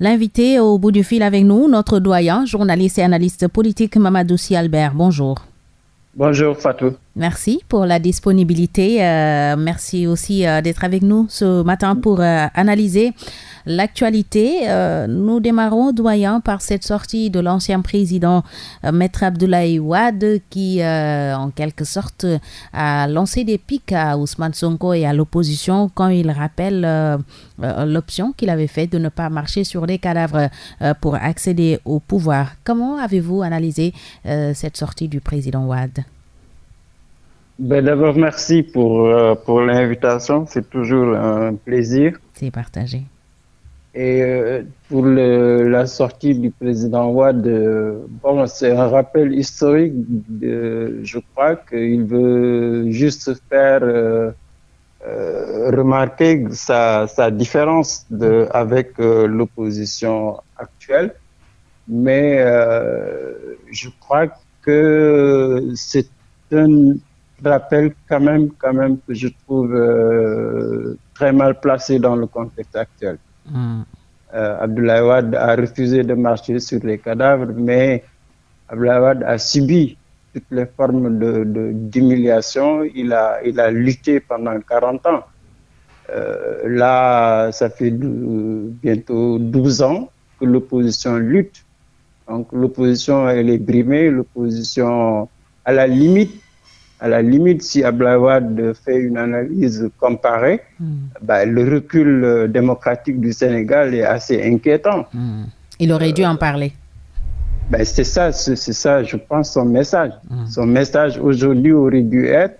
L'invité au bout du fil avec nous, notre doyen, journaliste et analyste politique Mamadou Albert. Bonjour. Bonjour Fatou. Merci pour la disponibilité. Euh, merci aussi euh, d'être avec nous ce matin pour euh, analyser l'actualité. nous démarrons, doyen, par cette sortie de l'ancien président Maître Abdoulaye Ouad qui, en quelque sorte, a lancé des pics à Ousmane Sonko et à l'opposition quand il rappelle l'option qu'il avait faite de ne pas marcher sur les cadavres pour accéder au pouvoir. Comment avez-vous analysé cette sortie du président Ouad? Ben, D'abord, merci pour, euh, pour l'invitation. C'est toujours un plaisir. C'est partagé. Et euh, pour le, la sortie du président Ouad, euh, bon, c'est un rappel historique. De, je crois qu'il veut juste faire remarquer sa, sa, différence de, avec l'opposition actuelle. Mais je crois que c'est un rappelle quand même, quand même que je trouve euh, très mal placé dans le contexte actuel. Mm. Euh, Abdoulaye Wade a refusé de marcher sur les cadavres, mais Abdoulaye Wade a subi toutes les formes d'humiliation. De, il, a, il a lutté pendant 40 ans. Euh, là, ça fait bientôt 12 ans que l'opposition lutte. Donc l'opposition, elle est brimée, l'opposition, à la limite, à la limite, si Ablawad fait une analyse comparée, hmm. bah, le recul euh, démocratique du Sénégal est assez inquiétant. Hmm. Il aurait dû en parler. Ben, c'est ça, c'est ça, je pense, son message. Hmm. Son message aujourd'hui aurait dû être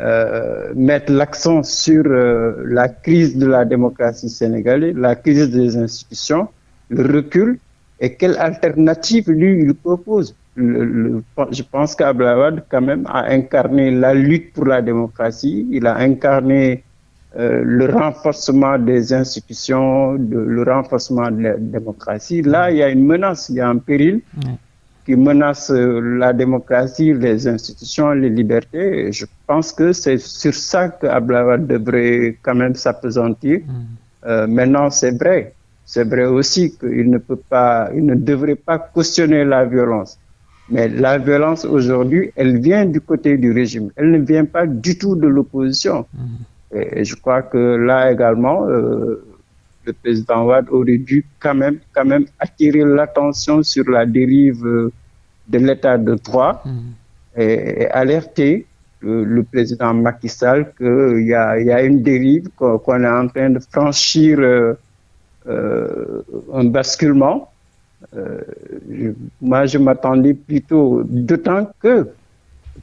euh, mettre l'accent sur euh, la crise de la démocratie sénégalaise, la crise des institutions, le recul et quelle alternative lui il propose le, je pense qu'Ablawad quand même a incarné la lutte pour la démocratie, il a incarné euh, le renforcement des institutions, de, le renforcement de la démocratie. Là, il y a une menace, il y a un péril qui menace euh, la démocratie, les institutions, les libertés. Et je pense que c'est sur ça qu'Ablawad devrait quand même s'apesantir. Euh, maintenant, c'est vrai. C'est vrai aussi qu'il ne peut pas, il ne devrait pas cautionner la violence. Mais la violence aujourd'hui, elle vient du côté du régime. Elle ne vient pas du tout de l'opposition. Mmh. Et je crois que là également, euh, le président Ouad aurait dû quand même, quand même attirer l'attention sur la dérive euh, de l'état de droit mmh. et, et, alerter le, le, président Macky Sall qu'il y a, y a une dérive, qu'on est en train de franchir euh, euh un basculement euh, je, moi, je m'attendais plutôt, d'autant que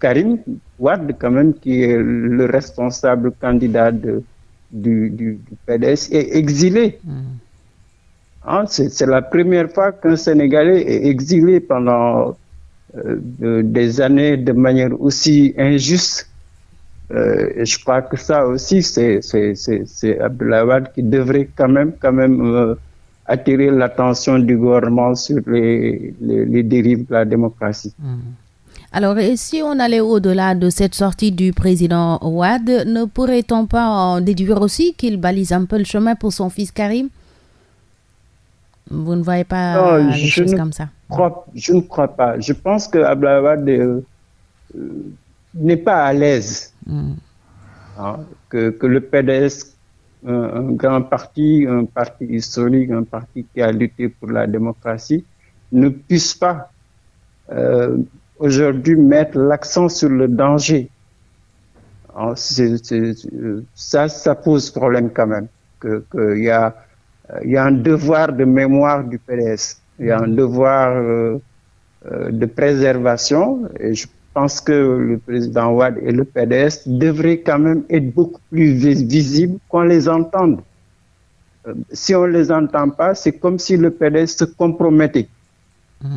Karim Ouad, quand même, qui est le responsable candidat de, du, du, du, PDS, est exilé. Mm. Hein, c'est la première fois qu'un Sénégalais est exilé pendant euh, de, des années de manière aussi injuste. Euh, et je crois que ça aussi, c'est Abdoulaye qui devrait quand même, quand même euh, attirer l'attention du gouvernement sur les, les, les, dérives de la démocratie. Mmh. Alors, et si on allait au-delà de cette sortie du président Ouad, ne pourrait-on pas en déduire aussi qu'il balise un peu le chemin pour son fils Karim? Vous ne voyez pas non, des choses comme ça? crois, Je ne crois pas. Je pense que Abdelawad euh, euh, n'est pas à l'aise. Mmh. Hein, que, que le PDS un, grand parti, un parti historique, un parti qui a lutté pour la démocratie, ne puisse pas euh, aujourd'hui mettre l'accent sur le danger. Ça, ça pose problème quand même. A, y a un devoir de mémoire du PDS. Il y a un devoir euh, euh, de préservation. Et je pense que le président Ouad et le PDS devraient quand même être beaucoup plus visibles qu'on les entende. Euh, si on ne les entend pas, c'est comme si le PDS se compromettait. Mmh.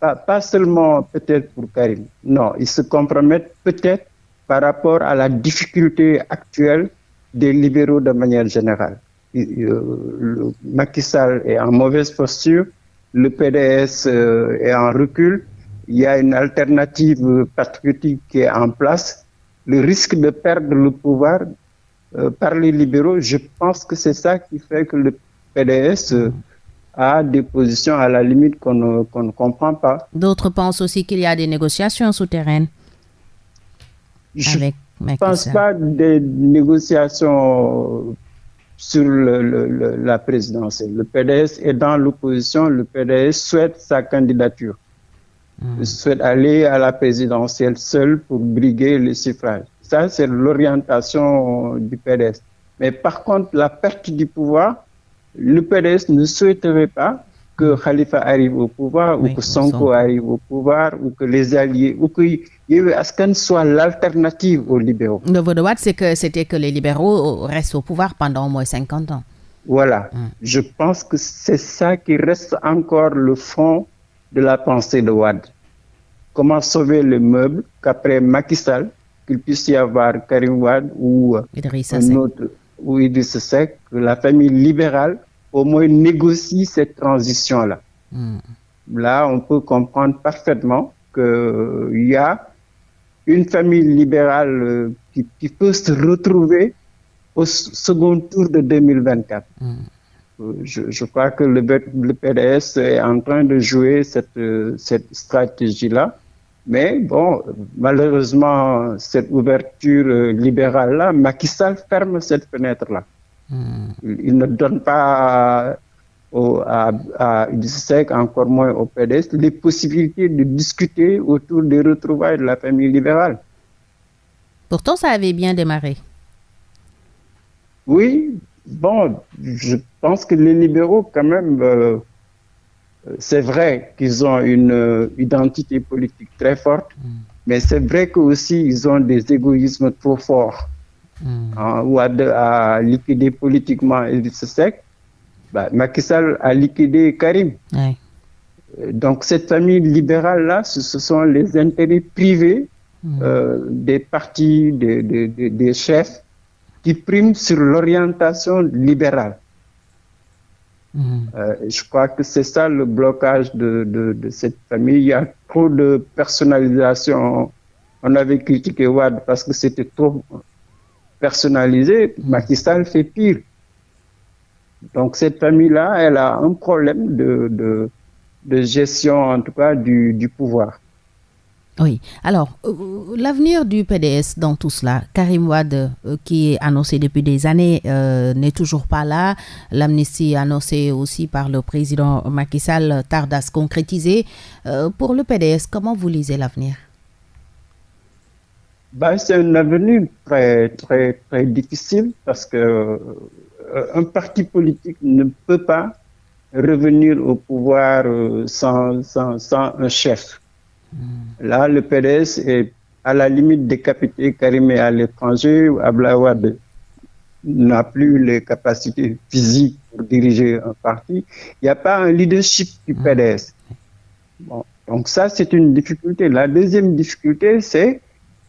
Pas, pas, seulement peut-être pour Karim. Non, ils se compromettent peut-être par rapport à la difficulté actuelle des libéraux de manière générale. Euh, Macky Sall est en mauvaise posture, le PDS euh, est en recul, il y a une alternative patriotique qui est en place, le risque de perdre le pouvoir euh, par les libéraux, je pense que c'est ça qui fait que le PDS euh, a des positions à la limite qu'on ne, comprend pas. D'autres pensent aussi qu'il y a des négociations souterraines. Je ne pense pas des négociations sur la présidentielle. Le PDS est dans l'opposition, le PDS souhaite sa candidature. Hmm. souhaite aller à la présidentielle seul pour briguer le suffrage. Ça, c'est l'orientation du PDS. Mais par contre, la perte du pouvoir, le PDS ne souhaiterait pas que Khalifa arrive au pouvoir ou que Sonko arrive au pouvoir ou que les alliés ou que Askan soit l'alternative aux libéraux. Le vote de Watt, c'est que c'était que les libéraux restent au pouvoir pendant au moins 50 ans. Voilà. Hum. Je pense que c'est ça qui reste encore le fond de la pensée de Watt. Comment sauver le meuble qu'après Macky Sall, qu'il puisse y avoir Karim Wad ou un autre ou Seck, que la famille libérale au moins négocie cette transition-là. Hmm. Là, on peut comprendre parfaitement qu'il y a une famille libérale euh, qui, peut se retrouver au second tour de 2024. Hmm. Euh, je, crois que le, le, PDS est en train de jouer cette, euh, cette stratégie-là. Mais bon, malheureusement, cette ouverture libérale-là, Macky Sall ferme cette fenêtre-là. Hmm. Il ne donne pas au, à, à encore moins au PDS, les possibilités de discuter autour des retrouvailles de la famille libérale. Pourtant, ça avait bien démarré. Oui, bon, je pense que les libéraux, quand même, euh, c'est vrai qu'ils ont une euh, identité politique très forte, mm. mais c'est vrai qu'aussi ils ont des égoïsmes trop forts. Mm. Hein, ou à, liquider politiquement Idriss Seck, bah, Macky Sall a liquidé Karim. Donc cette famille libérale-là, ce, sont les intérêts privés mm. euh, des partis, des, des, des, chefs qui priment sur l'orientation libérale. Euh, je crois que c'est ça le blocage de, de, cette famille. Il y a trop de personnalisation. On avait critiqué Wad parce que c'était trop personnalisé. Macky fait pire. Donc cette famille-là, elle a un problème de, de, gestion, en tout cas, du, du pouvoir. Oui. Alors, euh, l'avenir du PDS dans tout cela, Karim Wad, euh, qui est annoncé depuis des années, euh, n'est toujours pas là. L'amnistie annoncée aussi par le président Macky Sall tarde à se concrétiser. pour le PDS, comment vous lisez l'avenir? Ben, C'est un avenir très, très, très difficile parce que un parti politique ne peut pas revenir au pouvoir sans, sans, sans un chef. Hmm. Là, le PDS est à la limite décapité, Karim est à l'étranger, Ablawad n'a plus les capacités physiques pour diriger un parti. Il n'y a pas un leadership du hmm. PDS. donc ça, c'est une difficulté. La deuxième difficulté, c'est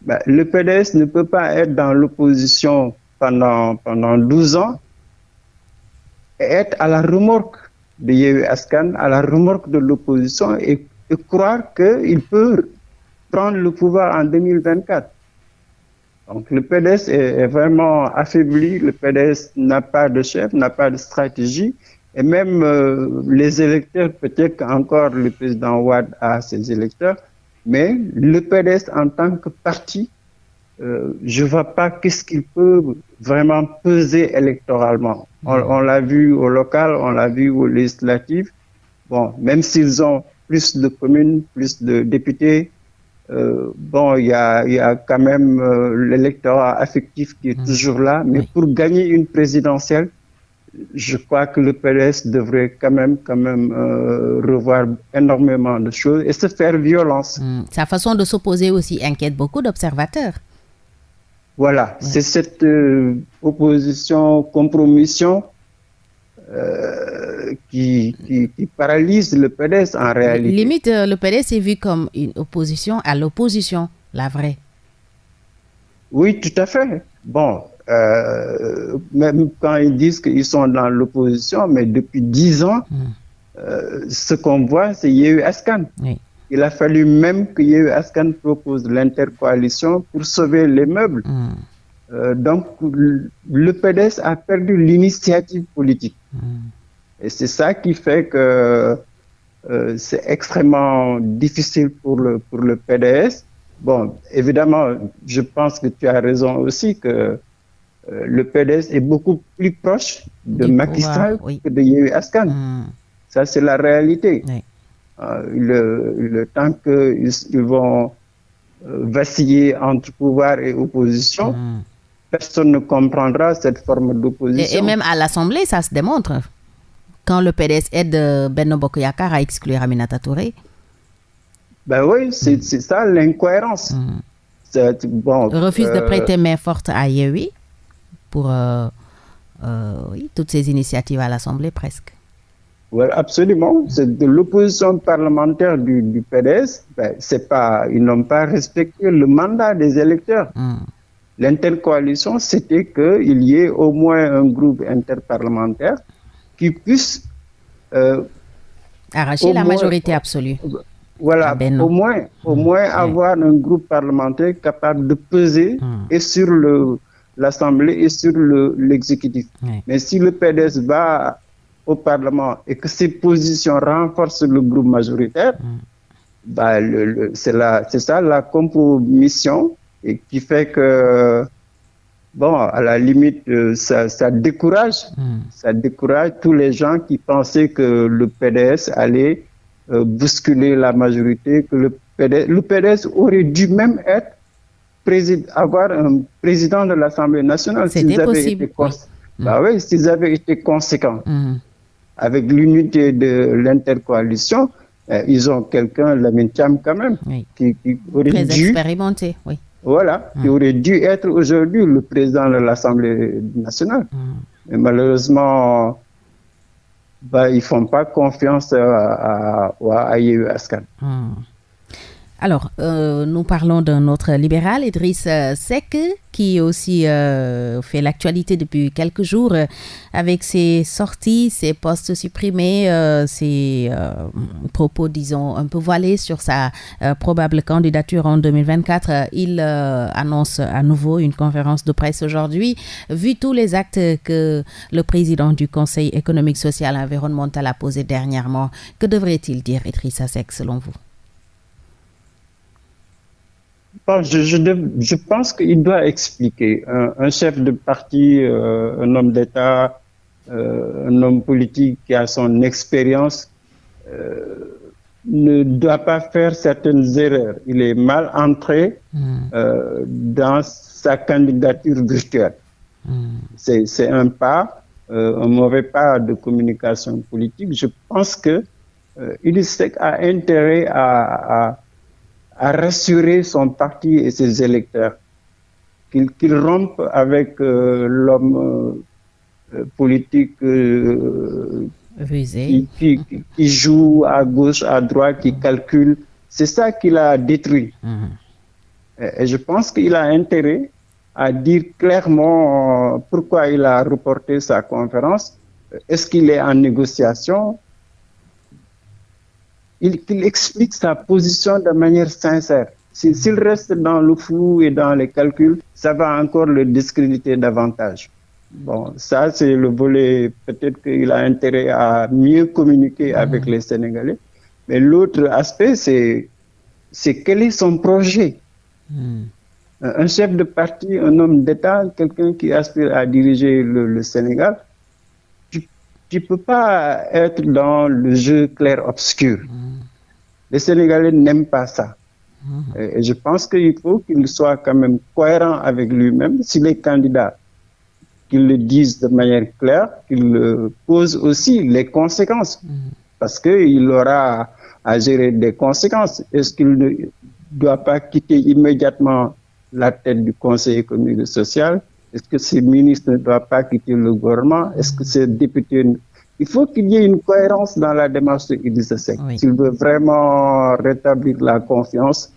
ben, le PDS ne peut pas être dans l'opposition pendant, pendant 12 ans et être à la remorque de Yehu Askan, à la remorque de l'opposition et et croire qu'il peut prendre le pouvoir en 2024. Donc le PDS est, vraiment affaibli, le PDS n'a pas de chef, n'a pas de stratégie, et même euh, les électeurs, peut-être qu'encore le président Ouad a ses électeurs, mais le PDS en tant que parti, euh, je ne vois pas qu'est-ce qu'il peut vraiment peser électoralement. On l'a vu au local, on l'a vu au législatif. Bon, même s'ils ont plus de communes, plus de députés. Euh, bon, il y a, y a, quand même euh, l'électorat affectif qui est mmh. toujours là, mais pour gagner une présidentielle, je crois que le PLS devrait quand même, quand même euh, revoir énormément de choses et se faire violence. Mmh. Sa façon de s'opposer aussi inquiète beaucoup d'observateurs. Voilà, c'est cette opposition, compromission euh, qui, qui, paralyse le PDS en réalité. Limite, euh, le PDS est vu comme une opposition à l'opposition, la vraie. Oui, tout à fait. Bon, euh, même quand ils disent qu'ils sont dans l'opposition, mais depuis dix ans, hmm. ce qu'on voit, c'est Yehu Askan. Il a fallu même que Yehu Askan propose l'intercoalition pour sauver les meubles. Hmm. Euh, donc, le PDS a perdu l'initiative politique. Hmm. Et c'est ça qui fait que euh, c'est extrêmement difficile pour le, pour le PDS. Bon, évidemment, je pense que tu as raison aussi que euh, le PDS est beaucoup plus proche de Macky Sall que de Yehu Askan. Hmm. Ça, c'est la réalité. Euh, le, le, temps qu'ils ils vont vaciller entre pouvoir et opposition, hmm. Personne ne comprendra cette forme d'opposition. Et, et, même à l'Assemblée, ça se démontre quand le PDS aide euh, Benno Bokoyakar à exclure Aminata Touré Ben oui, c'est ça l'incohérence. Mm. Bon, refuse de euh, prêter main forte à Yewi pour euh, oui, toutes ces initiatives à l'Assemblée presque. Oui, absolument. C'est de l'opposition parlementaire du, PDS. Ben, pas, ils n'ont pas respecté le mandat des électeurs. Mm. L'intercoalition, c'était qu'il y ait au moins un groupe interparlementaire qui puisse euh, arracher la majorité absolue. Voilà, ah ben au moins, au mmh. moins avoir un groupe parlementaire capable de peser mmh. et sur le l'Assemblée et sur l'exécutif. Mais si le PDS va au Parlement et que ses positions renforcent le groupe majoritaire, mmh. bah, c'est ça la compromission et qui fait que bon, à la limite, euh, ça, décourage, hmm. ça décourage tous les gens qui pensaient que le PDS allait euh, bousculer la majorité, que le PDS, le PDS aurait dû même être avoir un président de l'Assemblée nationale s'ils avaient, été bah oui, s'ils avaient été conséquents. Hmm. Avec l'unité de l'intercoalition, euh, ils ont quelqu'un, la Cham quand même, qui, aurait Très dû... expérimenté, oui voilà, qui aurait dû être aujourd'hui le président de l'Assemblée nationale. Mais malheureusement, bah, ils ne font pas confiance à, à, à Askan. Alors, euh, nous parlons d'un autre libéral, Idriss euh, Seck, qui aussi euh, fait l'actualité depuis quelques jours avec ses sorties, ses postes supprimés, ses propos, disons, un peu voilés sur sa probable candidature en 2024. Il annonce à nouveau une conférence de presse aujourd'hui. Vu tous les actes que le président du Conseil économique, social et environnemental a posés dernièrement, que devrait-il dire, Idriss Seck, selon vous? Je, pense qu'il doit expliquer. Un, chef de parti, euh, un homme d'État, euh, un homme politique qui a son expérience, euh, ne doit pas faire certaines erreurs. Il est mal entré hmm. dans sa candidature virtuelle. Hmm. C'est un pas, un mauvais pas de communication politique. Je pense que il a intérêt à à rassurer son parti et ses électeurs, qu'il rompe avec euh, l'homme euh, politique euh, qui, qui, joue à gauche, à droite, qui calcule. C'est ça qu'il a détruit. Mhm. Et, je pense qu'il a intérêt à dire clairement pourquoi il a reporté sa conférence. Est-ce qu'il est en négociation? Qu'il explique sa position de manière sincère. S'il reste dans le flou et dans les calculs, ça va encore le discréditer davantage. Bon, ça, c'est le volet, peut-être qu'il a intérêt à mieux communiquer mmh. avec les Sénégalais. Mais l'autre aspect, c'est, c'est quel est son projet? Mmh. Un chef de parti, un homme d'État, quelqu'un qui aspire à diriger le, Sénégal, tu ne peux pas être dans le jeu clair-obscur. Mmh. Les Sénégalais n'aiment pas ça. Mmh. Et je pense qu'il faut qu'il soit quand même cohérent avec lui-même. S'il est candidat, qu'il le dise de manière claire, qu'il pose aussi les conséquences. Mmh. Parce qu'il aura à gérer des conséquences. Est-ce qu'il ne doit pas quitter immédiatement la tête du Conseil économique et social? Est-ce que ces ministres ne doivent pas quitter le gouvernement? Est-ce que ces députés il faut qu'il y ait une cohérence dans la démarche de Idrissa Seck. S'il veut vraiment rétablir la confiance,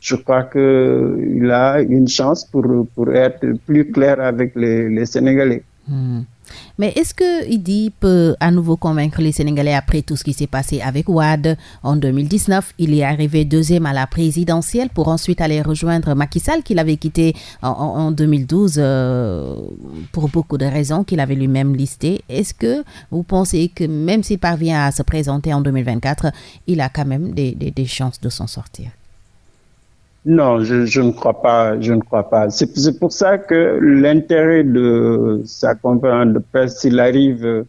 je crois qu'il a une chance pour, pour être plus clair avec les, les Sénégalais. Hmm. Mais est-ce que Idi peut à nouveau convaincre les Sénégalais après tout ce qui s'est passé avec Ouad en 2019 Il est arrivé deuxième à la présidentielle pour ensuite aller rejoindre Macky Sall qu'il avait quitté en, 2012 euh, pour beaucoup de raisons qu'il avait lui-même listées. Est-ce que vous pensez que même s'il parvient à se présenter en 2024, il a quand même des, des chances de s'en sortir? Non, je, je, ne crois pas. Je ne crois pas. C'est pour ça que l'intérêt de sa conférence de presse, s'il arrive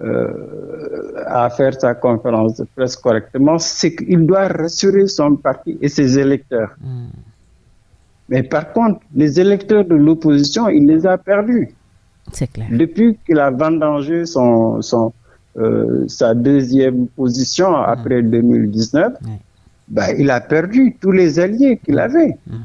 euh, à faire sa conférence de presse correctement, c'est qu'il doit rassurer son parti et ses électeurs. Hmm. Mais par contre, les électeurs de l'opposition, il les a perdus. C'est clair. Depuis qu'il a vendangé son, son, euh, sa deuxième position après 2019. Hmm bah, il a perdu tous les alliés qu'il mm. avait. Mm.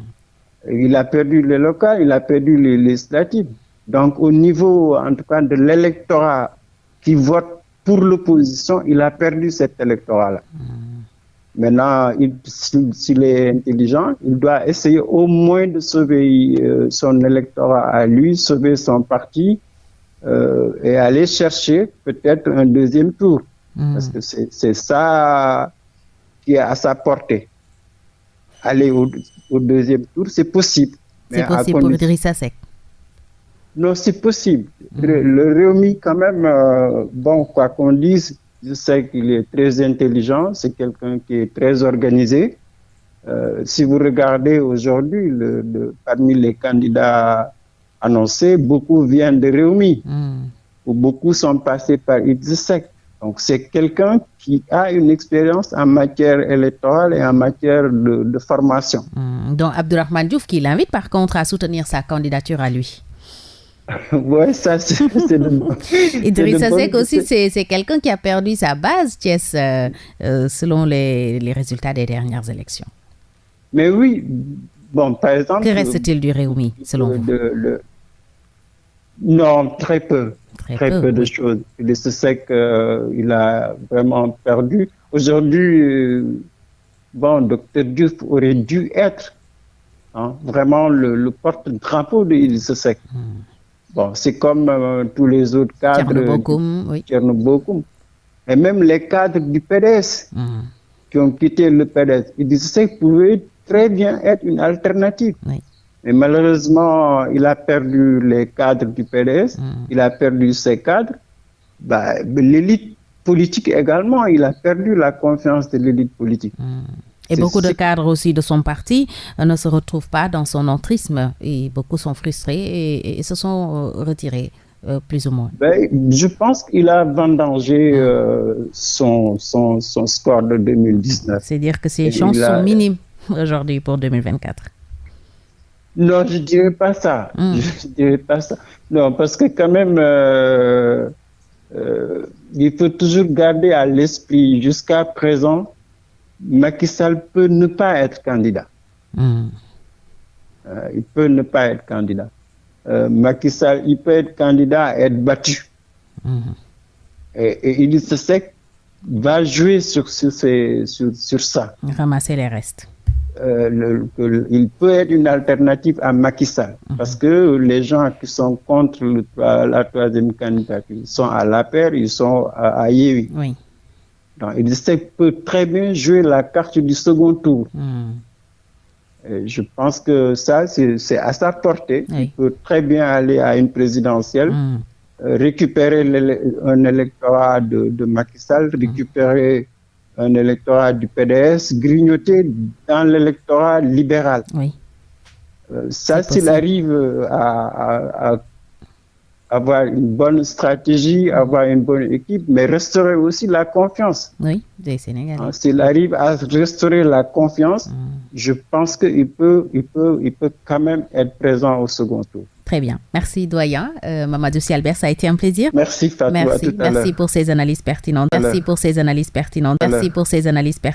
Il a perdu les locales, il a perdu les législatives. Donc, au niveau, en tout cas, de l'électorat qui vote pour l'opposition, il a perdu cet électorat-là. Mm. Maintenant, s'il est intelligent, il doit essayer au moins de sauver euh, son électorat à lui, sauver son parti euh, et aller chercher peut-être un deuxième tour. Parce que c'est ça qui est à sa portée. Aller au, deuxième tour, c'est possible. C'est possible pour Idrissa Seck Non, c'est possible. Mm. Le, Réumi, quand même, euh, bon, quoi qu'on dise, je sais qu'il est très intelligent, c'est quelqu'un qui est très organisé. Euh, si vous regardez aujourd'hui, le, parmi les candidats annoncés, beaucoup viennent de Réumi, mm. ou beaucoup sont passés par Idrissa donc, c'est quelqu'un qui a une expérience en matière électorale et en matière de, formation. Hmm. donc, Abdurrahman Diouf qui l'invite par contre à soutenir sa candidature à lui. oui, ça c'est Idrissa Seck aussi, c'est quelqu'un qui a perdu sa base, Thiès, euh, euh, selon les, résultats des dernières élections. Mais oui, bon, par exemple... Que reste-t-il du Réumi, selon vous? Non, très peu très, peu, de choses. Il se sait qu'il a vraiment perdu. Aujourd'hui, euh, bon, Dr Diouf aurait dû être hein, vraiment le, porte-drapeau de Il se sait. Hmm. Bon, c'est comme euh, tous les autres cadres. Tchernobokoum, oui. Et même les cadres du PDS hmm. qui ont quitté le PDS. Il se sait pouvait très bien être une alternative. Oui. Mais malheureusement, il a perdu les cadres du PDS, hmm. il a perdu ses cadres. Bah, l'élite politique également, il a perdu la confiance de l'élite politique. Hmm. Et beaucoup de cadres aussi de son parti euh, ne se retrouvent pas dans son entrisme et beaucoup sont frustrés et, se sont euh, retirés. Euh, plus ou moins ben, Je pense qu'il a vendangé son, son, son, score de 2019. C'est-à-dire que ses chances sont minimes aujourd'hui pour 2024. Non, je dirais pas ça. Hmm. Je dirais pas ça. Non, parce que quand même, euh, euh, il faut toujours garder à l'esprit jusqu'à présent, Macky Sall peut ne pas être candidat. Hmm. Euh, il peut ne pas être candidat. Macky Sall, il peut être candidat à être battu. Hmm. Et, il se sait va jouer sur, sur, sur, sur ça. Ramasser les restes. Euh, il peut être une alternative à Macky Sall. Mhm. Parce que les gens qui sont contre la troisième candidature, ils sont à la paire, ils sont à, à Oui. Donc, il peut très bien jouer la carte du second tour. Mhm. je pense que ça, c'est à sa portée. Il peut très bien aller à une présidentielle, mhm. euh, récupérer un électorat de, de Macky Sall, récupérer un électorat du PDS grignoté dans l'électorat libéral. Oui. Euh, ça, s'il arrive à, avoir une bonne stratégie, avoir une bonne équipe, mais restaurer aussi la confiance. Oui, des Sénégalais. Hein, s'il arrive à restaurer la confiance, mm. je pense qu'il peut, il peut, il peut quand même être présent au second tour. Très bien. Merci, doyen. Euh, Mamadou Albert, ça a été un plaisir. Merci, Fatou. Merci, merci pour ces analyses pertinentes. Merci pour ces analyses pertinentes. Merci pour ces analyses pertinentes.